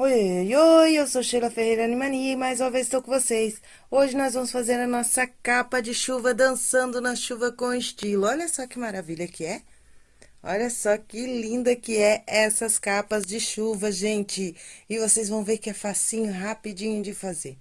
Oi, oi, eu sou Sheila Ferreira Animania e mais uma vez estou com vocês. Hoje nós vamos fazer a nossa capa de chuva dançando na chuva com estilo. Olha só que maravilha que é. Olha só que linda que é essas capas de chuva, gente. E vocês vão ver que é facinho, rapidinho de fazer.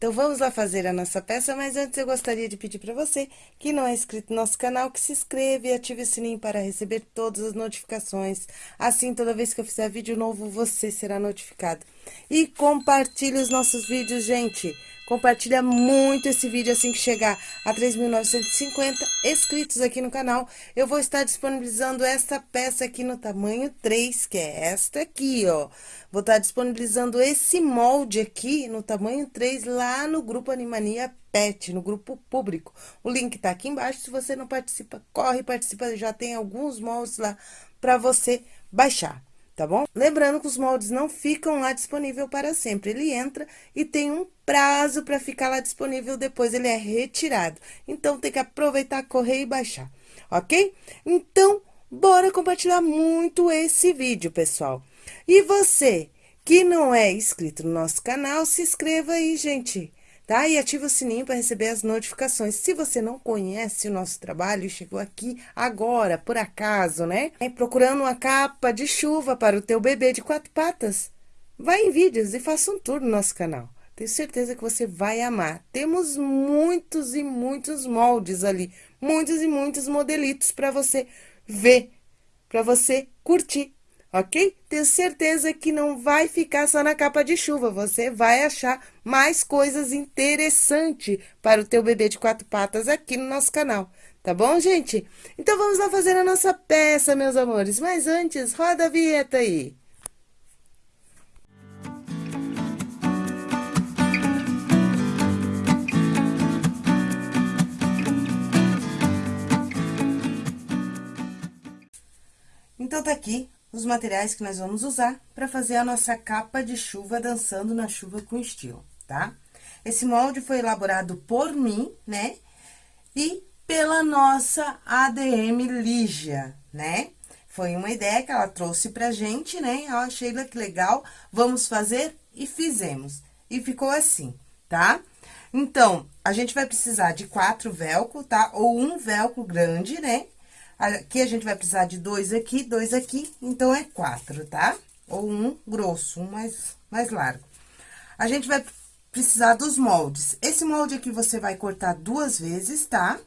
Então, vamos lá fazer a nossa peça, mas antes eu gostaria de pedir para você que não é inscrito no nosso canal, que se inscreva e ative o sininho para receber todas as notificações. Assim, toda vez que eu fizer vídeo novo, você será notificado. E compartilhe os nossos vídeos, gente. Compartilha muito esse vídeo assim que chegar a 3.950 inscritos aqui no canal. Eu vou estar disponibilizando esta peça aqui no tamanho 3, que é esta aqui, ó. Vou estar disponibilizando esse molde aqui no tamanho 3 lá no grupo Animania Pet, no grupo público. O link tá aqui embaixo, se você não participa, corre, participa, já tem alguns moldes lá para você baixar tá bom? Lembrando que os moldes não ficam lá disponível para sempre. Ele entra e tem um prazo para ficar lá disponível, depois ele é retirado. Então, tem que aproveitar, correr e baixar, ok? Então, bora compartilhar muito esse vídeo, pessoal. E você que não é inscrito no nosso canal, se inscreva aí, gente tá? E ativa o sininho para receber as notificações. Se você não conhece o nosso trabalho e chegou aqui agora, por acaso, né? É procurando uma capa de chuva para o teu bebê de quatro patas, vai em vídeos e faça um tour no nosso canal. Tenho certeza que você vai amar. Temos muitos e muitos moldes ali, muitos e muitos modelitos para você ver, para você curtir ok? Tenho certeza que não vai ficar só na capa de chuva, você vai achar mais coisas interessantes para o teu bebê de quatro patas aqui no nosso canal, tá bom, gente? Então, vamos lá fazer a nossa peça, meus amores, mas antes, roda a vinheta aí. Então, tá aqui os materiais que nós vamos usar para fazer a nossa capa de chuva dançando na chuva com estilo, tá? Esse molde foi elaborado por mim, né? E pela nossa ADM Lígia, né? Foi uma ideia que ela trouxe pra gente, né? Eu achei que legal, vamos fazer e fizemos. E ficou assim, tá? Então, a gente vai precisar de quatro velcro, tá? Ou um velcro grande, né? Aqui a gente vai precisar de dois aqui, dois aqui, então é quatro, tá? Ou um grosso, um mais, mais largo. A gente vai precisar dos moldes. Esse molde aqui você vai cortar duas vezes, tá?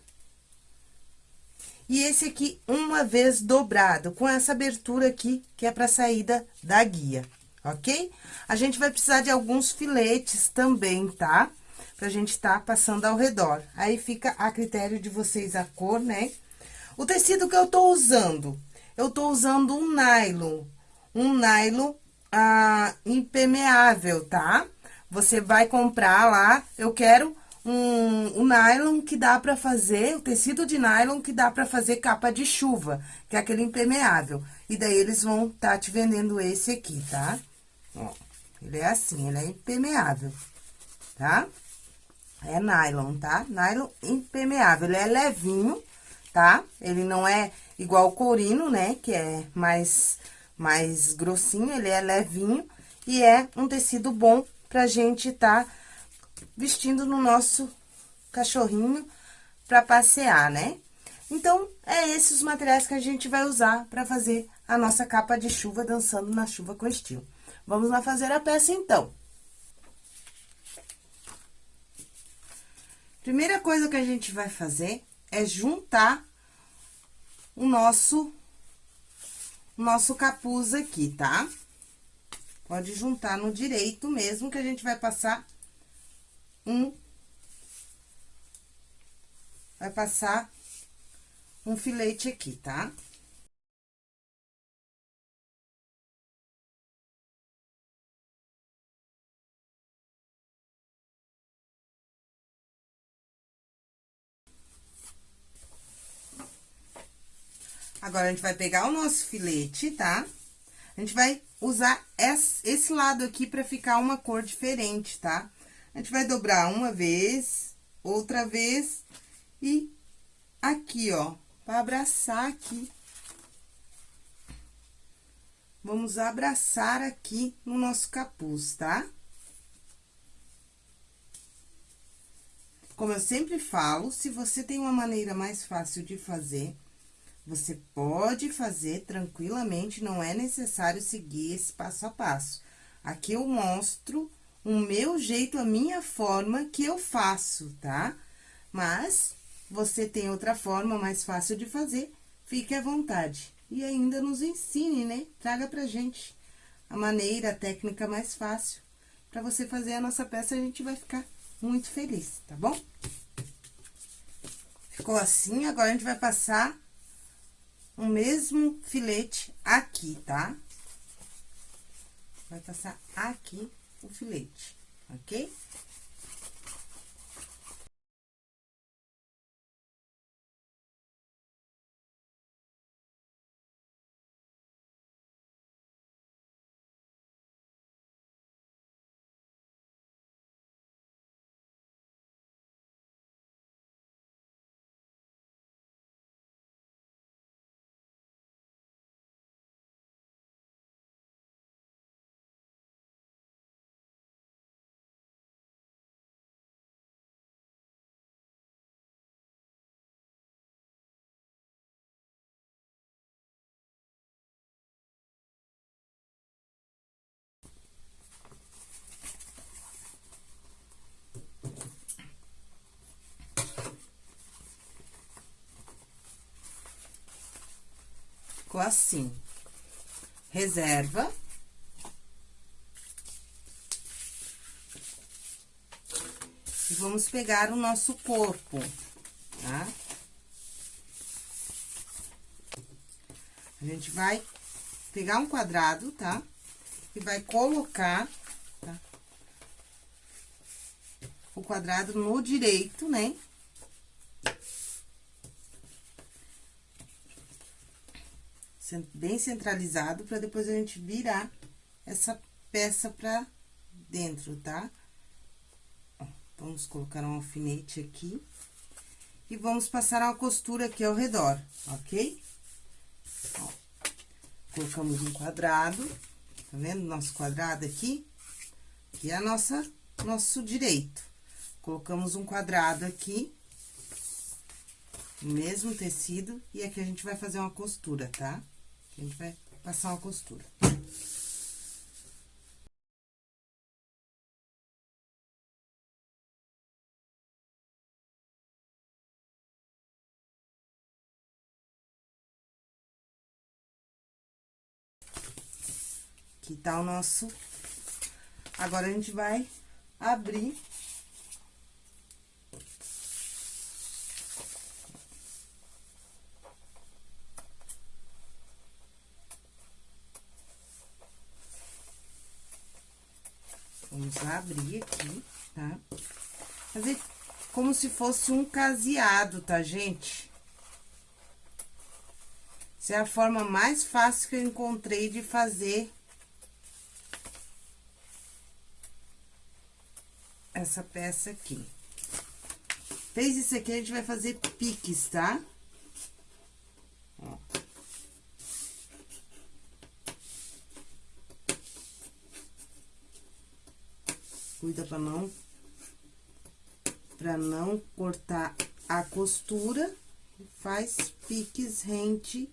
E esse aqui, uma vez dobrado, com essa abertura aqui, que é pra saída da guia, ok? A gente vai precisar de alguns filetes também, tá? Pra gente tá passando ao redor. Aí, fica a critério de vocês a cor, né? O tecido que eu tô usando, eu tô usando um nylon, um nylon ah, impermeável, tá? Você vai comprar lá, eu quero um, um nylon que dá pra fazer, o tecido de nylon que dá pra fazer capa de chuva, que é aquele impermeável. E daí, eles vão tá te vendendo esse aqui, tá? Ó, ele é assim, ele é impermeável, tá? É nylon, tá? Nylon impermeável, ele é levinho, tá? Ele não é igual o courino, né? Que é mais, mais grossinho, ele é levinho. E é um tecido bom pra gente tá vestindo no nosso cachorrinho pra passear, né? Então, é esses os materiais que a gente vai usar pra fazer a nossa capa de chuva dançando na chuva com estilo. Vamos lá fazer a peça, então. Primeira coisa que a gente vai fazer é juntar o nosso, o nosso capuz aqui, tá? Pode juntar no direito mesmo, que a gente vai passar um... Vai passar um filete aqui, tá? Tá? Agora, a gente vai pegar o nosso filete, tá? A gente vai usar esse lado aqui pra ficar uma cor diferente, tá? A gente vai dobrar uma vez, outra vez e aqui, ó, pra abraçar aqui vamos abraçar aqui no nosso capuz, tá? Como eu sempre falo, se você tem uma maneira mais fácil de fazer, você pode fazer tranquilamente, não é necessário seguir esse passo a passo. Aqui eu mostro o meu jeito, a minha forma que eu faço, tá? Mas, você tem outra forma mais fácil de fazer, fique à vontade. E ainda nos ensine, né? Traga pra gente a maneira, a técnica mais fácil. Pra você fazer a nossa peça, a gente vai ficar muito feliz, tá bom? Ficou assim, agora a gente vai passar o mesmo filete aqui, tá? Vai passar aqui o filete, ok? Ficou assim. Reserva. E vamos pegar o nosso corpo, tá? A gente vai pegar um quadrado, tá? E vai colocar, tá? O quadrado no direito, né? Bem centralizado, para depois a gente virar essa peça pra dentro, tá? Ó, vamos colocar um alfinete aqui. E vamos passar uma costura aqui ao redor, ok? Ó, colocamos um quadrado, tá vendo? Nosso quadrado aqui, que é a nossa, nosso direito. Colocamos um quadrado aqui, mesmo tecido, e aqui a gente vai fazer uma costura, tá? A gente vai passar uma costura. Aqui tá o nosso... Agora, a gente vai abrir Vamos abrir aqui, tá? Fazer como se fosse um caseado, tá, gente? Essa é a forma mais fácil que eu encontrei de fazer essa peça aqui. Fez isso aqui, a gente vai fazer piques, tá? Ó. cuida para não para não cortar a costura, faz piques rente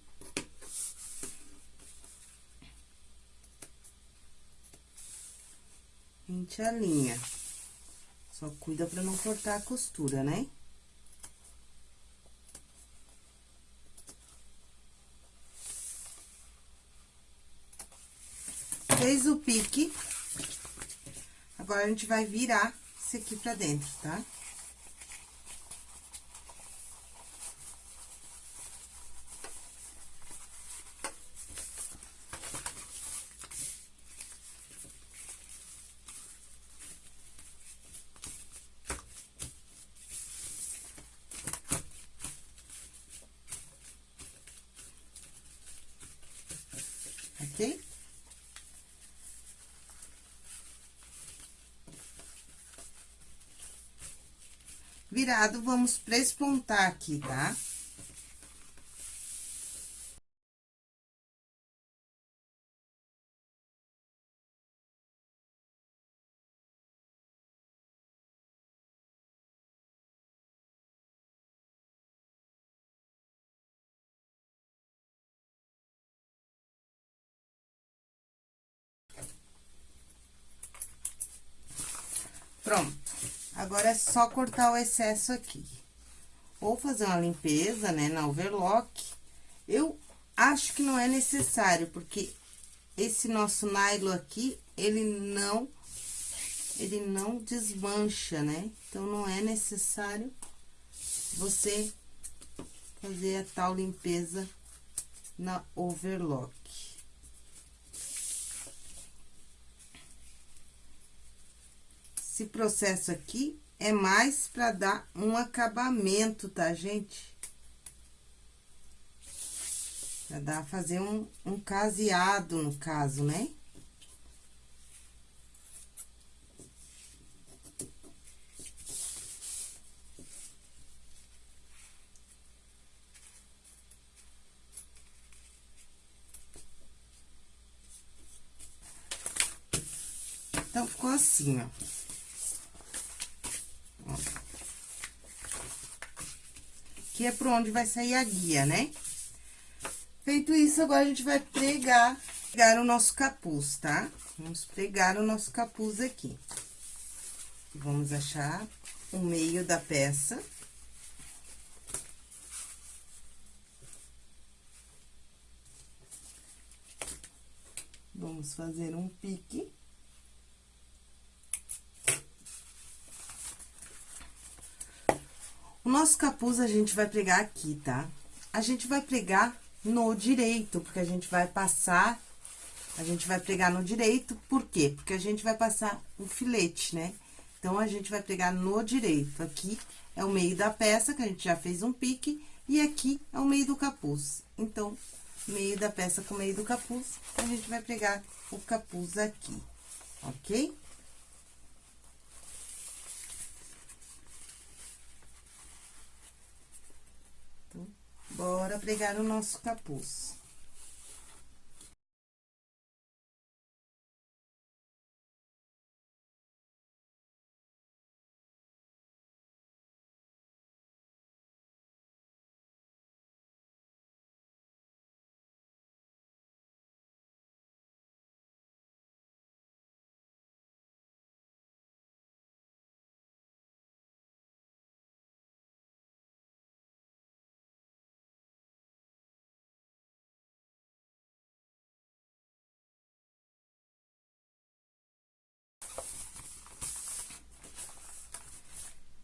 rente a linha. Só cuida para não cortar a costura, né? Fez o pique, Agora, a gente vai virar isso aqui pra dentro, tá? Ok? tirado, vamos prespontar aqui, tá? Pronto. Agora é só cortar o excesso aqui. Ou fazer uma limpeza, né, na overlock. Eu acho que não é necessário, porque esse nosso nylon aqui, ele não, ele não desmancha, né? Então, não é necessário você fazer a tal limpeza na overlock. Esse processo aqui é mais para dar um acabamento, tá, gente? Pra dar, fazer um, um caseado, no caso, né? Então, ficou assim, ó. Aqui é por onde vai sair a guia, né? Feito isso, agora a gente vai pregar, pregar o nosso capuz, tá? Vamos pregar o nosso capuz aqui. Vamos achar o meio da peça. Vamos fazer um pique. O nosso capuz a gente vai pregar aqui, tá? A gente vai pregar no direito, porque a gente vai passar, a gente vai pregar no direito, por quê? Porque a gente vai passar o filete, né? Então, a gente vai pregar no direito. Aqui é o meio da peça, que a gente já fez um pique, e aqui é o meio do capuz. Então, meio da peça com meio do capuz, a gente vai pregar o capuz aqui, ok? Bora pregar o nosso capuz.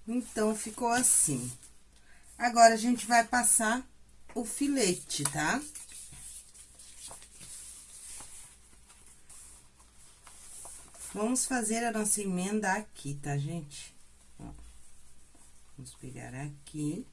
Então, ficou assim. Agora, a gente vai passar o filete, tá? Vamos fazer a nossa emenda aqui, tá, gente? Ó, vamos pegar aqui.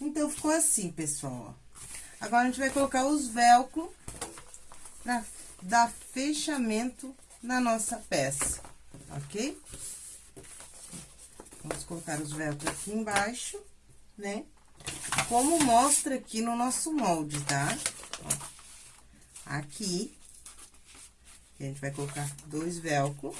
Então, ficou assim, pessoal. Agora, a gente vai colocar os velcro pra dar fechamento na nossa peça, ok? Vamos colocar os velcro aqui embaixo, né? Como mostra aqui no nosso molde, tá? Aqui, a gente vai colocar dois velcro.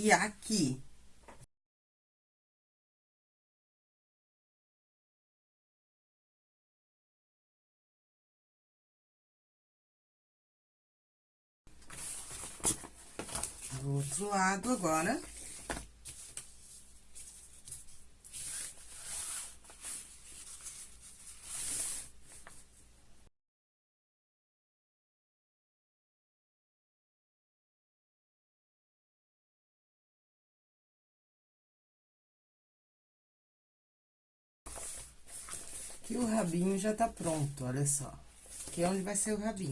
E aqui, do outro lado agora. Aqui o rabinho já tá pronto, olha só. Aqui é onde vai ser o rabinho.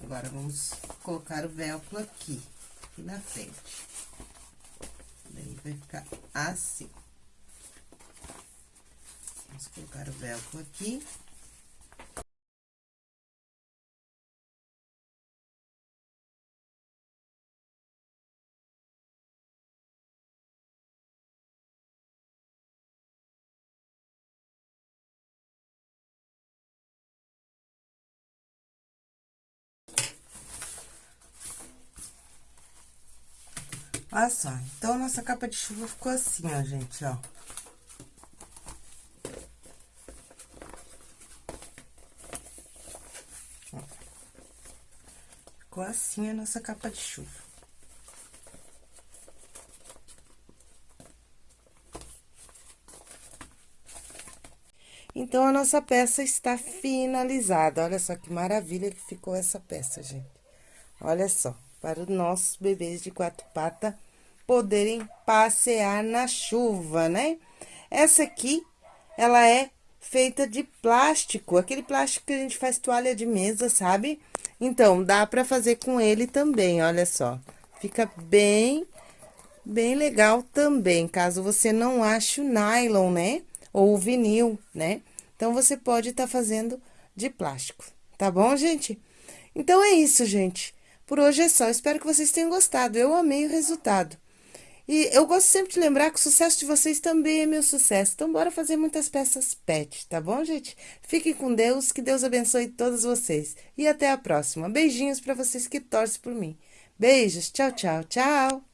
Agora, vamos colocar o velcro aqui, aqui na frente. Daí, vai ficar assim. Vamos colocar o velcro aqui. Olha só, então, nossa capa de chuva ficou assim, ó, gente, ó. Ficou assim a nossa capa de chuva. Então, a nossa peça está finalizada. Olha só que maravilha que ficou essa peça, gente. Olha só para os nossos bebês de quatro patas poderem passear na chuva, né? Essa aqui, ela é feita de plástico, aquele plástico que a gente faz toalha de mesa, sabe? Então, dá pra fazer com ele também, olha só. Fica bem, bem legal também, caso você não ache o nylon, né? Ou o vinil, né? Então, você pode estar tá fazendo de plástico, tá bom, gente? Então, é isso, gente. Por hoje é só. Espero que vocês tenham gostado. Eu amei o resultado. E eu gosto sempre de lembrar que o sucesso de vocês também é meu sucesso. Então, bora fazer muitas peças pet, tá bom, gente? Fiquem com Deus, que Deus abençoe todos vocês. E até a próxima. Beijinhos para vocês que torcem por mim. Beijos, tchau, tchau, tchau!